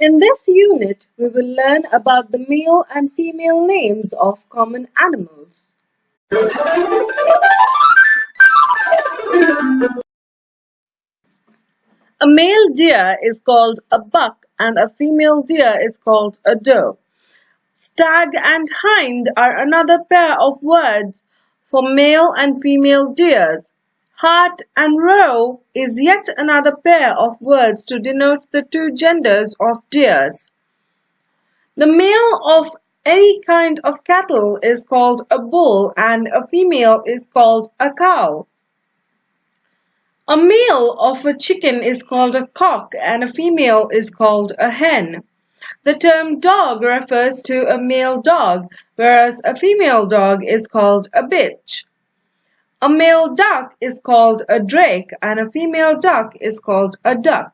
In this unit, we will learn about the male and female names of common animals. A male deer is called a buck and a female deer is called a doe. Stag and hind are another pair of words for male and female deers. Hart and roe is yet another pair of words to denote the two genders of deers. The male of any kind of cattle is called a bull and a female is called a cow. A male of a chicken is called a cock and a female is called a hen. The term dog refers to a male dog, whereas a female dog is called a bitch. A male duck is called a drake and a female duck is called a duck.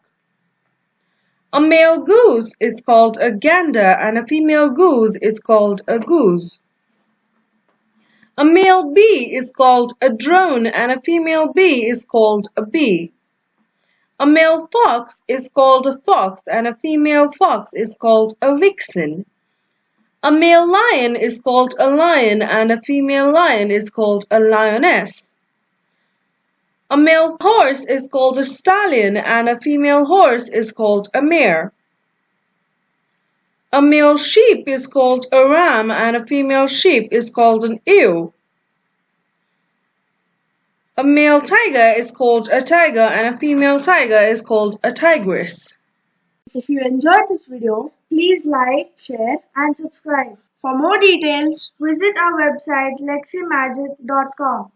A male goose is called a gander and a female goose is called a goose. A male bee is called a drone and a female bee is called a bee. A male fox is called a fox and a female fox is called a vixen. A male lion is called a lion and a female lion is called a lioness. A male horse is called a stallion and a female horse is called a mare. A male sheep is called a ram and a female sheep is called an ewe. A male tiger is called a tiger and a female tiger is called a tigress. If you enjoyed this video, please like, share and subscribe. For more details, visit our website leximagic.com.